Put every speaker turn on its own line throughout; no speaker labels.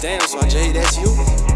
Damn, so I that's you.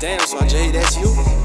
Damn, so I Jay, that's you.